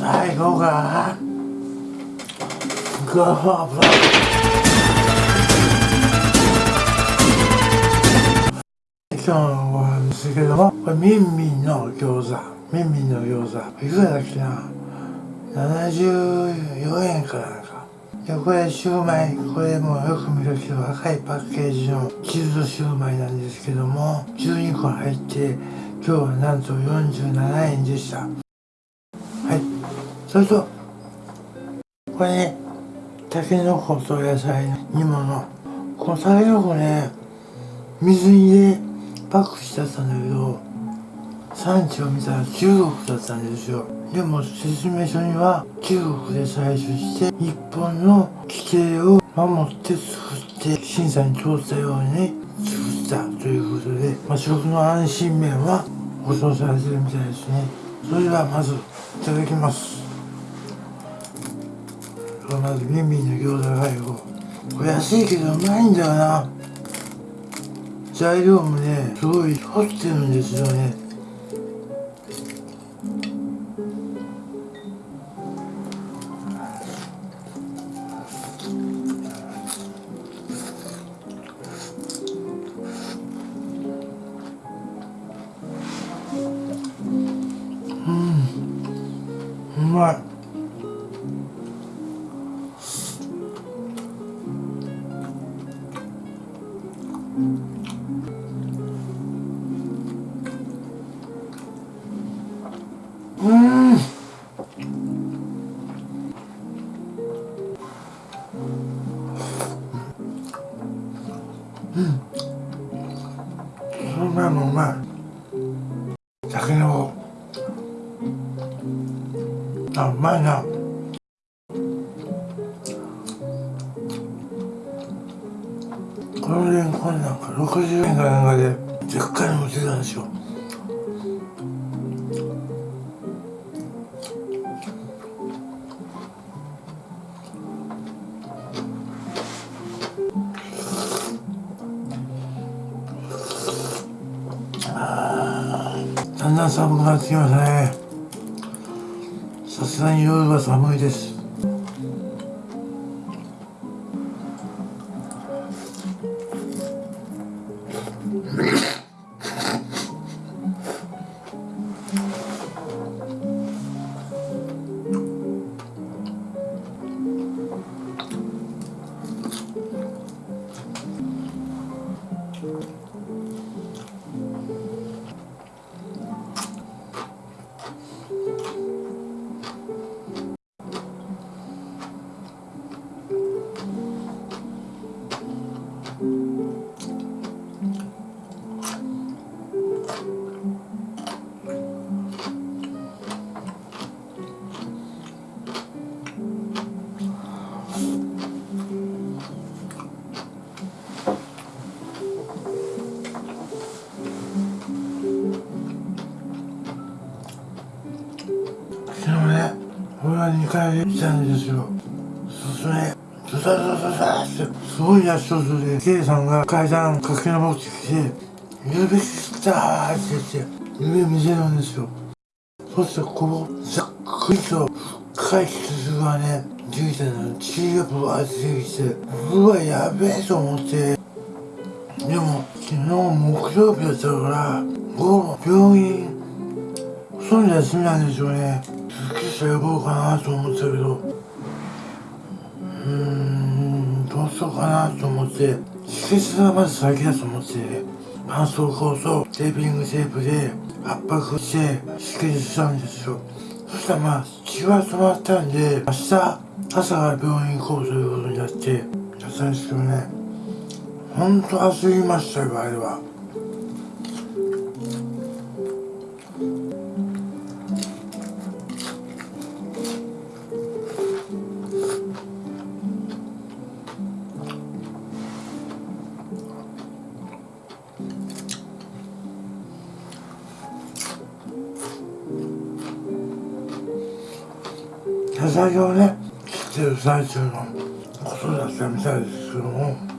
最後がゴーブ今日のご飯ですけどもこれミンミンの餃子。ミンミンの餃子。いくらだっけな？74円かなんか。でこれシューマイ。これもよく見るけど赤いパッケージのチルドシューマイなんですけども12個入って今日はなんと47円でした。それとこれねたけのこと野菜の煮物。このたけのこね水に入れパックしてあったんだけど産地を見たら中国だったんですよ。でも説明書には中国で採取して日本の規定を守って作って審査に通ったように作ったということで、まあ、食の安心面は保証されてるみたいですね。それではまずいただきます。まずビンビンの餃子がよ。これ安いけどうまいんだよな。材料もねすごい凝ってるんですよね。その前もうまい酒のあうまいな。寒くなってきましたね。さすがに夜は寒いです。は2回来たんですよそしてねズサズサズサってすごい足音で K さんが階段駆け上ってきて「指切った!」って言って指見せるんですよそしてこのざっくりと深い傷がねついてるの血がぶわってきてうわやべえと思ってでも昨日木曜日だったから午後病院そんな休みなんでしょうね救急車呼ぼうかなと思ったけど。うーんどうしようかなと思って。止血がまず先だと思って。絆創膏とテーピングテープで圧迫して止血したんですよ。そしたらまあ血は止まったんで明日朝から病院行こうということになってやったんですけどね。ほんと焦りましたよあれは。野菜をね切ってる最中のことだったみたいですけども。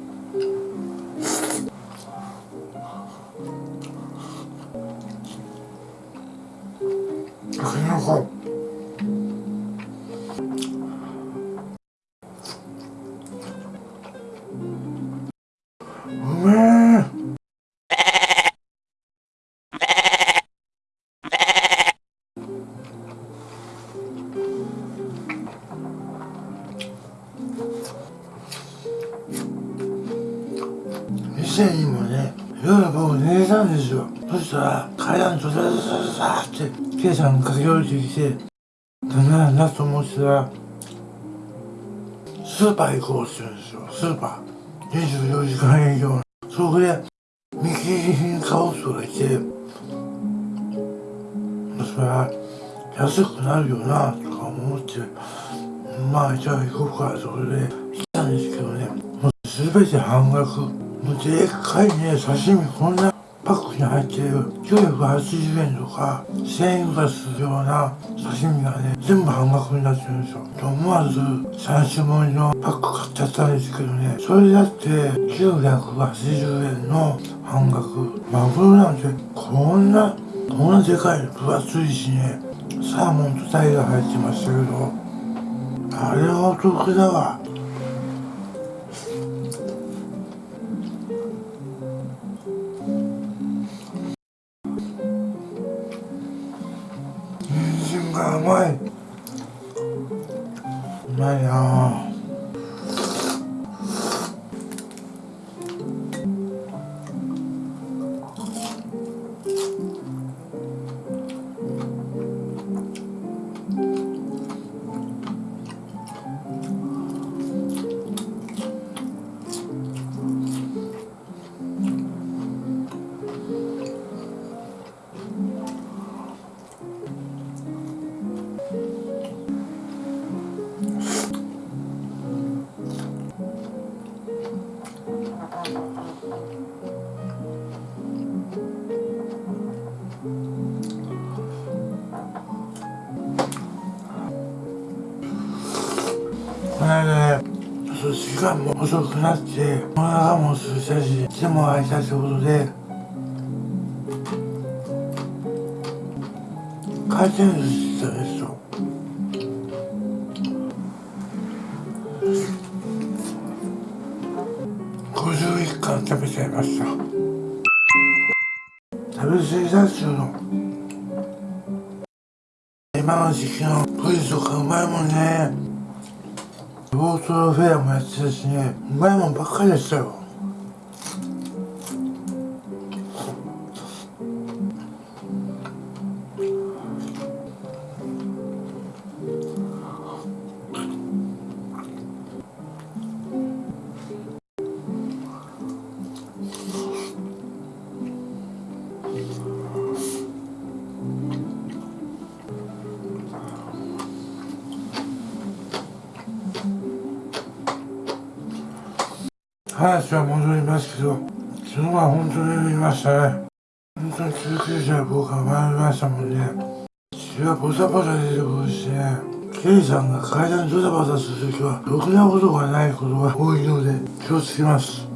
店にもね夜僕寝てたんですよそしたら階段ドサドサドサって K さんが駆け下りてきて何なんだと思ってたらスーパー行こうって言うんですよスーパー24時間営業そこで見切り品買おう人がいてそれは安くなるよなとか思ってまあじゃあ行こうかそれで来たんですけどねもう全て半額でっかいね刺身こんなパックに入ってる980円とか1000円がするような刺身がね全部半額になってるんですよ。で思わず3種盛りのパック買っちゃったんですけどねそれだって980円の半額マグロなんてこんなこんなでかい分厚いしねサーモンとタイが入ってましたけどあれはお得だわ。この間ねそう時間も遅くなってお腹も空いたし手も空いたってことで回転寿司行ったですよ。51貫食べちゃいました。食べ過ぎだっちゅうの今の時期のブリとかうまいもんね。オートロフェアもやってたしねうまいもんばっかりでしたよ。ましたね本当に救急車僕は参りましたもんね。血がボタボタ出てくるしね。ケイさんが階段ドタバタするときはろくなことがないことが多いので気をつけます。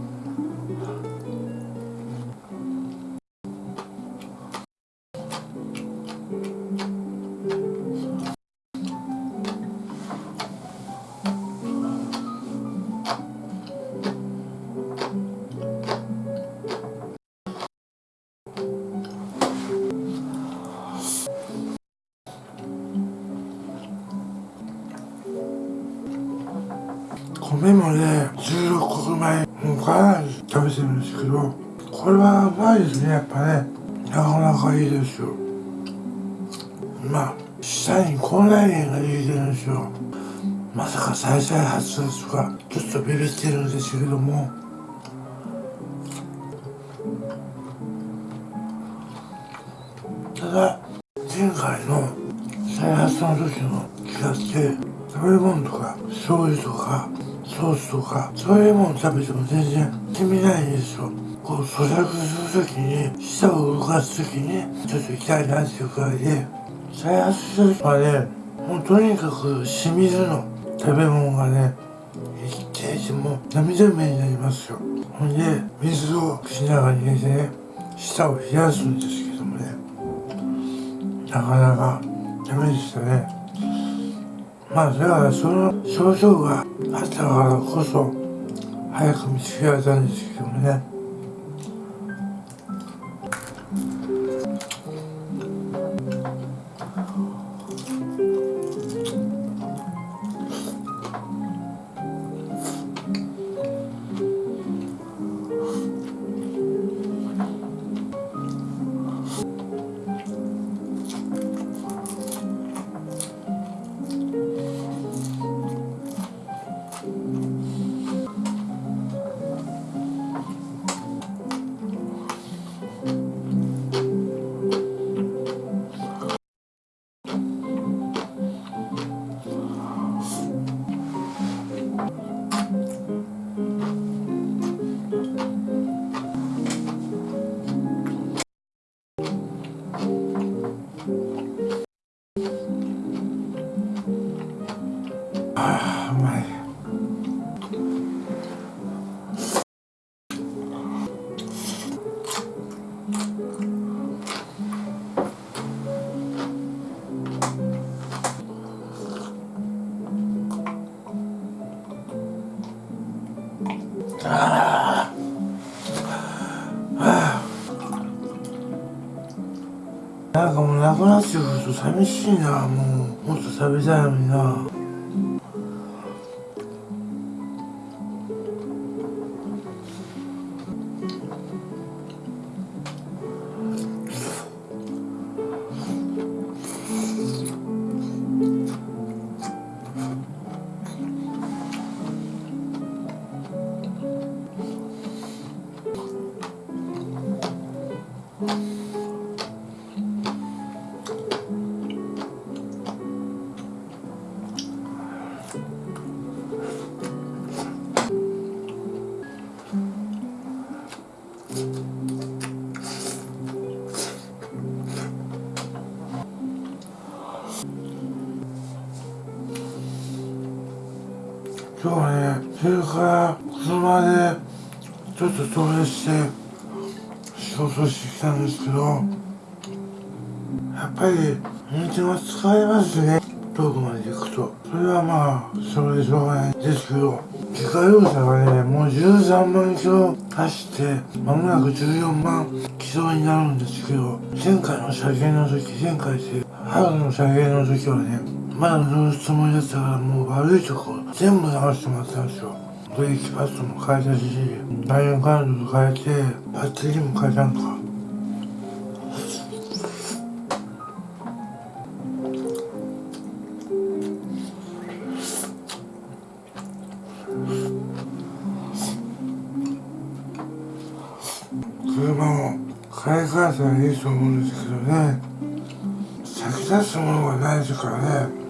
米もね16穀米もかなり食べてるんですけどこれはうまいですねやっぱね。なかなかいいですよ。まあ下に口内炎ができてるんですよ。まさか再々発症とかちょっとビビってるんですけども。ただ前回の再発の時の気がして食べ物とか醤油とかソースとかそういうもの食べても全然意味ないですよ。こう咀嚼するときに舌を動かすときにちょっと痛いなっていうくらいで再発した時はねもうとにかく清水の食べ物がね一定時も涙目になりますよ。ほんで水を口の中に入れてね舌を冷やすんですけどもね。なかなかダメでしたね。まあだからその症状があったからこそ早く見つけられたんですけどもね。なんかもうなくなっちゃうと寂しいな。もうもっと食べたいのにな。今日はねそれから車でちょっと遠出して仕事してきたんですけどやっぱり運転は疲れますね遠くまで行くと。それはまあそれでしょうがないですけど自家用車がねもう13万キロ走って間もなく14万キロになるんですけど前回の車検の時前回って春の車検の時はねまだ乗るつもりだったらもう悪いとこ全部直してもらったんですよ。ブレーキパッドも変えたしダイヤカードと変えてバッテリーも変えたんか。車を買い替えたらいいと思うんですけどね。先立つものがないですからね。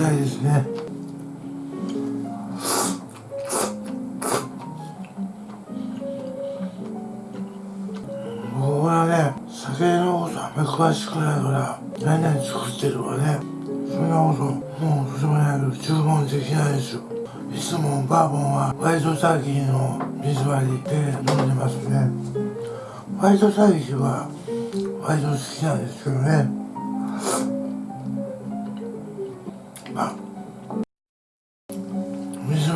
たいですね。僕はね酒のことあんまり詳しくないから何々作ってるかねそんなこともうとてもないけど注文できないですよ。いつもバーボンはホワイトターキーの水割りで飲んでますね。ホワイトターキーは割と好きなんですけどね。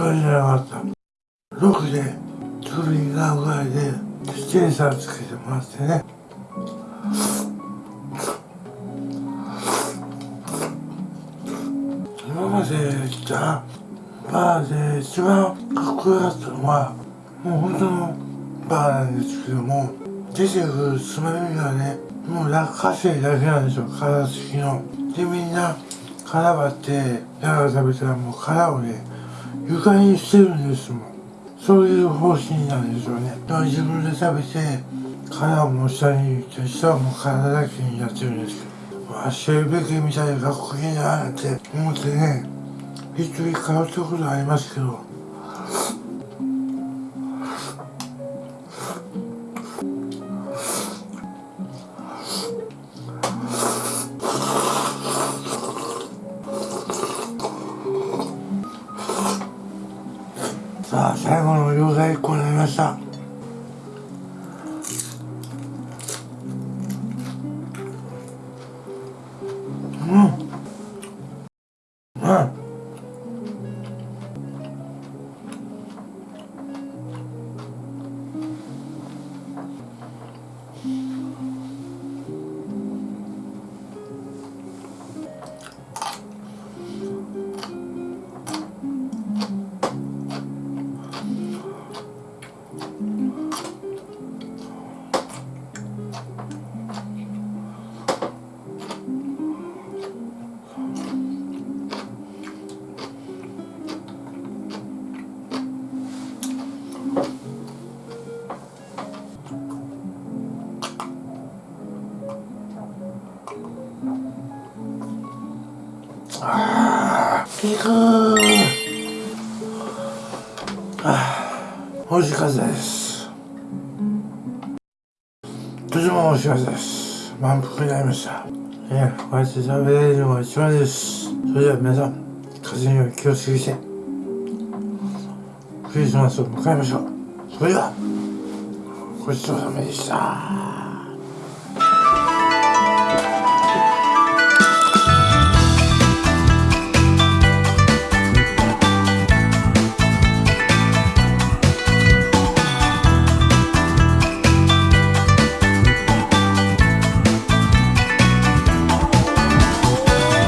水割りじなかった6で首になるぐらいでステーサーつけてもらってね。今まで来たバーで一番かっこよかったのはもう本当のバーなんですけども出てくるつまみがねもう落花生だけなんですよ殻付きの。でみんな殻割って中食べたらもう殻をね床にしてるんですもん。そういう方針なんですよね。だから自分で食べて殻をも下に行って下はもう殻だけにやってるんですけどわしるべきみたいでかっこいいなって思ってね一人通ったことありますけど最後の餃子1個になりました。ー美味しかったです。とても美味しかったです満腹になりましたえー、おやつ食べれるのが一番です。それでは皆さん風邪には気をつけてクリスマスを迎えましょう。それではごちそうさまでした。